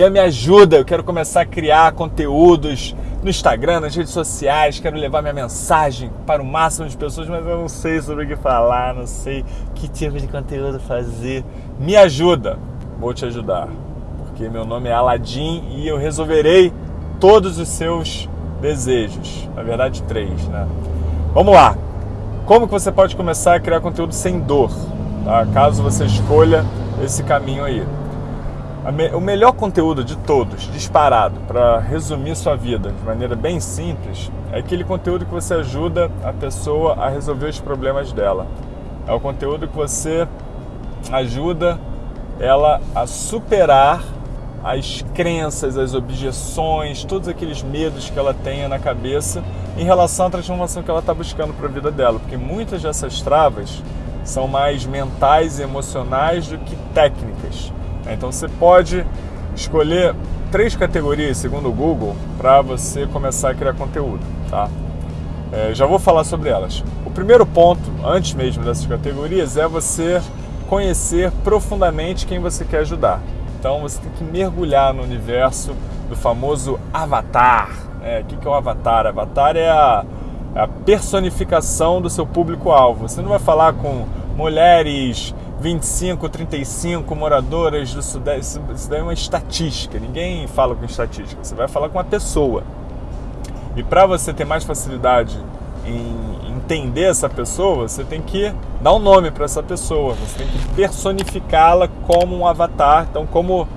a me ajuda. Eu quero começar a criar conteúdos no Instagram, nas redes sociais, quero levar minha mensagem para o máximo de pessoas, mas eu não sei sobre o que falar, não sei que tipo de conteúdo fazer. Me ajuda, vou te ajudar, porque meu nome é Aladim e eu resolverei todos os seus desejos. Na verdade, três, né? Vamos lá. Como que você pode começar a criar conteúdo sem dor? Tá? Caso você escolha esse caminho aí. O melhor conteúdo de todos, disparado, para resumir sua vida de maneira bem simples, é aquele conteúdo que você ajuda a pessoa a resolver os problemas dela. É o conteúdo que você ajuda ela a superar as crenças, as objeções, todos aqueles medos que ela tenha na cabeça em relação à transformação que ela está buscando para a vida dela. Porque muitas dessas travas são mais mentais e emocionais do que técnicas. Então você pode escolher três categorias, segundo o Google, para você começar a criar conteúdo. Tá? É, já vou falar sobre elas. O primeiro ponto, antes mesmo dessas categorias, é você conhecer profundamente quem você quer ajudar. Então você tem que mergulhar no universo do famoso avatar. É, o que é o avatar? Avatar é a, é a personificação do seu público-alvo. Você não vai falar com mulheres 25, 35 moradoras do Sudeste. Isso daí é uma estatística. Ninguém fala com estatística. Você vai falar com uma pessoa. E para você ter mais facilidade em entender essa pessoa, você tem que dar um nome para essa pessoa. Você tem que personificá-la como um avatar. Então, como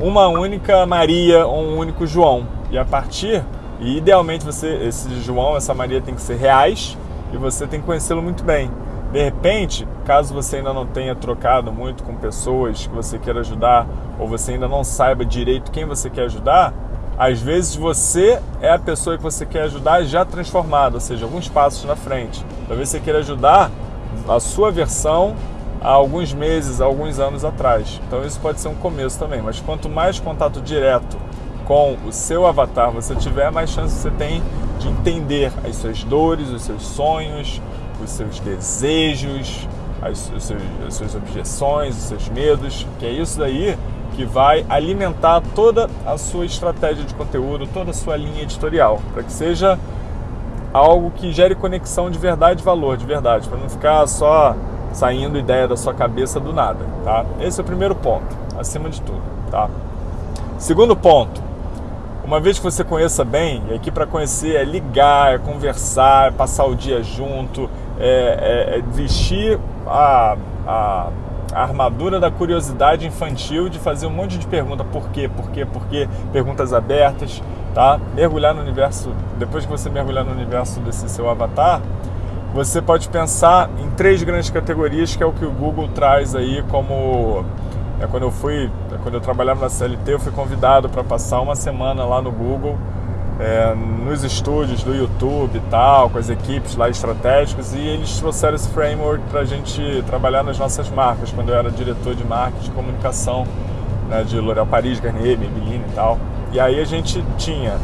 uma única Maria ou um único João. E a partir, e idealmente você, esse João, essa Maria tem que ser reais e você tem que conhecê-lo muito bem. De repente, caso você ainda não tenha trocado muito com pessoas que você quer ajudar, ou você ainda não saiba direito quem você quer ajudar, às vezes você é a pessoa que você quer ajudar já transformada, ou seja, alguns passos na frente. Talvez você queira ajudar a sua versão há alguns meses, há alguns anos atrás. Então isso pode ser um começo também, mas quanto mais contato direto com o seu avatar você tiver, mais chance você tem de entender as suas dores, os seus sonhos, os seus desejos, as, os seus, as suas objeções, os seus medos, que é isso daí que vai alimentar toda a sua estratégia de conteúdo, toda a sua linha editorial, para que seja algo que gere conexão de verdade e valor, de verdade, para não ficar só saindo ideia da sua cabeça do nada, tá? Esse é o primeiro ponto, acima de tudo, tá? Segundo ponto, uma vez que você conheça bem, e aqui para conhecer é ligar, é conversar, é passar o dia junto, é, é, é vestir a, a, a, armadura da curiosidade infantil de fazer um monte de pergunta por quê, por quê, por quê, perguntas abertas, tá? Mergulhar no universo, depois que você mergulhar no universo desse seu avatar, você pode pensar em três grandes categorias que é o que o Google traz aí como é, quando eu fui, quando eu trabalhava na CLT, eu fui convidado para passar uma semana lá no Google é, nos estúdios do YouTube e tal, com as equipes lá estratégicas, e eles trouxeram esse framework para a gente trabalhar nas nossas marcas, quando eu era diretor de marketing e comunicação né, de L'Oréal Paris, Garnier, Maybelline e tal. E aí a gente tinha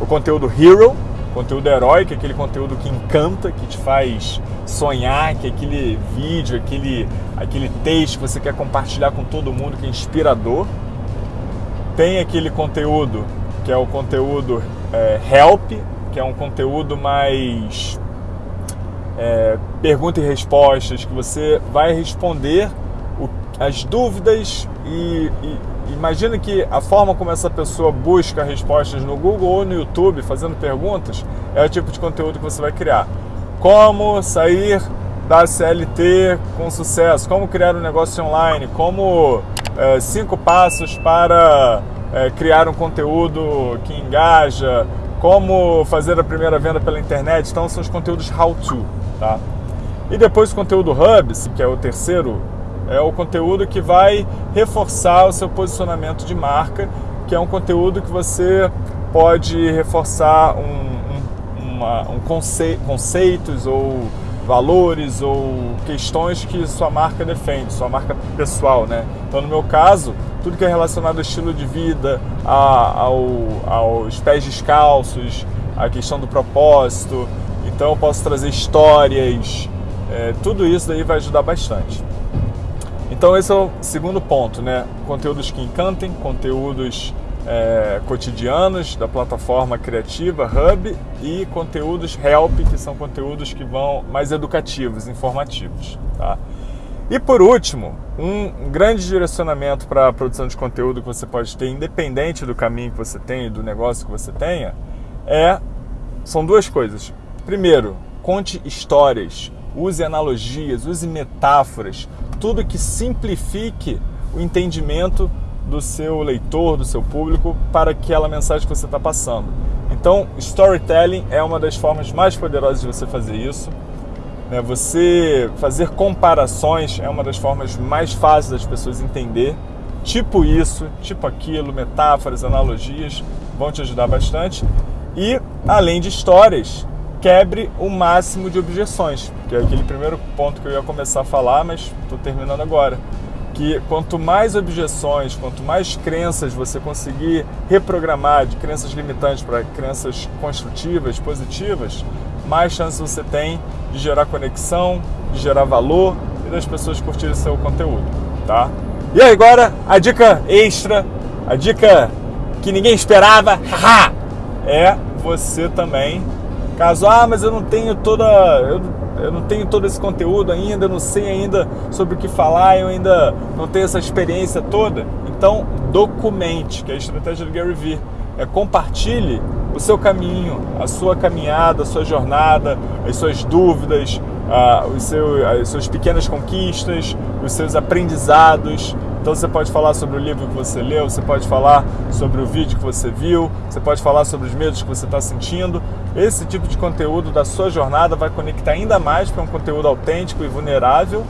o conteúdo Hero, conteúdo herói, que é aquele conteúdo que encanta, que te faz sonhar, que é aquele vídeo, aquele, aquele texto que você quer compartilhar com todo mundo, que é inspirador. Tem aquele conteúdo que é o conteúdo é, Help, que é um conteúdo mais é, pergunta e respostas, que você vai responder o, as dúvidas e, e, imagina que a forma como essa pessoa busca respostas no Google ou no YouTube fazendo perguntas é o tipo de conteúdo que você vai criar. Como sair da CLT com sucesso, como criar um negócio online, como é, cinco passos para é, criar um conteúdo que engaja, como fazer a primeira venda pela internet. Então são os conteúdos how-to, tá? E depois o conteúdo Hubs, que é o terceiro, é o conteúdo que vai reforçar o seu posicionamento de marca, que é um conteúdo que você pode reforçar um, um, uma, um conce, conceitos ou valores ou questões que sua marca defende, sua marca pessoal, né? Então, no meu caso, tudo que é relacionado ao estilo de vida, a, ao, aos pés descalços, a questão do propósito. Então, eu posso trazer histórias, é, tudo isso daí vai ajudar bastante. Então esse é o segundo ponto, né? Conteúdos que encantem, conteúdos é, cotidianos da plataforma criativa Hub e conteúdos Help, que são conteúdos que vão mais educativos, informativos. Tá? E por último, um grande direcionamento para a produção de conteúdo que você pode ter, independente do caminho que você tenha, do negócio que você tenha, é são duas coisas. Primeiro, conte histórias, use analogias, use metáforas, tudo que simplifique o entendimento do seu leitor, do seu público, para aquela mensagem que você está passando. Então, storytelling é uma das formas mais poderosas de você fazer isso. Né? Você fazer comparações é uma das formas mais fáceis das pessoas entender. Tipo isso, tipo aquilo, metáforas, analogias, vão te ajudar bastante. E, além de histórias, quebre o máximo de objeções, que é aquele primeiro ponto que eu ia começar a falar, mas estou terminando agora que quanto mais objeções, quanto mais crenças você conseguir reprogramar de crenças limitantes para crenças construtivas, positivas, mais chance você tem de gerar conexão, de gerar valor e das pessoas curtirem seu conteúdo, tá? E agora a dica extra, a dica que ninguém esperava, é você também, caso ah, mas eu não tenho toda, eu eu não tenho todo esse conteúdo ainda, eu não sei ainda sobre o que falar, eu ainda não tenho essa experiência toda. Então, documente, que é a estratégia do Gary Vee. É compartilhe o seu caminho, a sua caminhada, a sua jornada, as suas dúvidas, os seus, as suas pequenas conquistas, os seus aprendizados. Então você pode falar sobre o livro que você leu, você pode falar sobre o vídeo que você viu, você pode falar sobre os medos que você está sentindo. Esse tipo de conteúdo da sua jornada vai conectar ainda mais, porque é um conteúdo autêntico e vulnerável,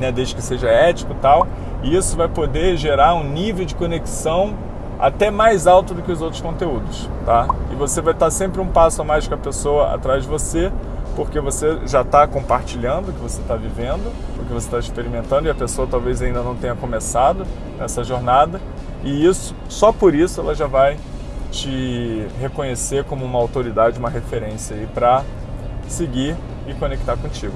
né, desde que seja ético e tal. E isso vai poder gerar um nível de conexão até mais alto do que os outros conteúdos, tá? E você vai estar sempre um passo a mais com a pessoa atrás de você, porque você já está compartilhando o que você está vivendo, o que você está experimentando e a pessoa talvez ainda não tenha começado nessa jornada. E isso, só por isso, ela já vai te reconhecer como uma autoridade, uma referência aí para seguir e conectar contigo.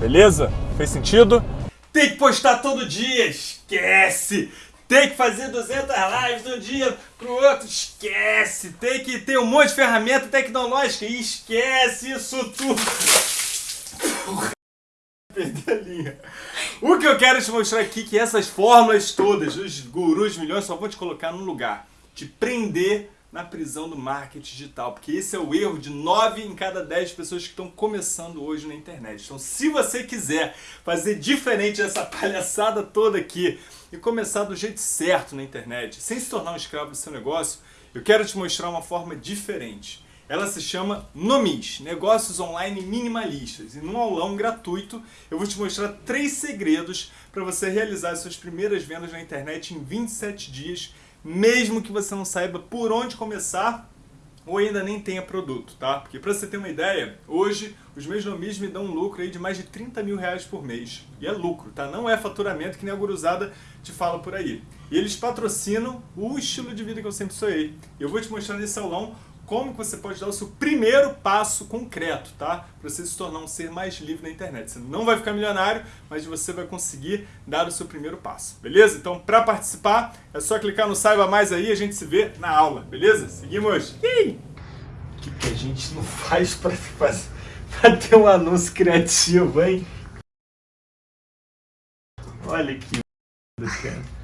Beleza? Fez sentido? Tem que postar todo dia, esquece! Tem que fazer 200 lives de um dia pro outro, esquece. Tem que ter um monte de ferramenta tecnológica, esquece isso tudo. Perdi a linha. O que eu quero te mostrar aqui é que essas fórmulas todas, os gurus milhões, só vão te colocar num lugar. Te prender na prisão do marketing digital, porque esse é o erro de 9 em cada 10 pessoas que estão começando hoje na internet. Então, se você quiser fazer diferente dessa palhaçada toda aqui e começar do jeito certo na internet, sem se tornar um escravo do seu negócio, eu quero te mostrar uma forma diferente. Ela se chama Nomis, Negócios Online Minimalistas. E num aulão gratuito eu vou te mostrar três segredos para você realizar suas primeiras vendas na internet em 27 dias mesmo que você não saiba por onde começar ou ainda nem tenha produto, tá? Porque para você ter uma ideia, hoje os meus nomis me dão um lucro aí de mais de 30 mil reais por mês. E é lucro, tá? Não é faturamento que nem a guruzada te fala por aí. E eles patrocinam o estilo de vida que eu sempre sonhei. Eu vou te mostrar nesse aulão como você pode dar o seu primeiro passo concreto, tá? Para você se tornar um ser mais livre na internet. Você não vai ficar milionário, mas você vai conseguir dar o seu primeiro passo, beleza? Então, para participar, é só clicar no Saiba Mais aí e a gente se vê na aula, beleza? Seguimos! O que, que a gente não faz para ter um anúncio criativo, hein? Olha que cara.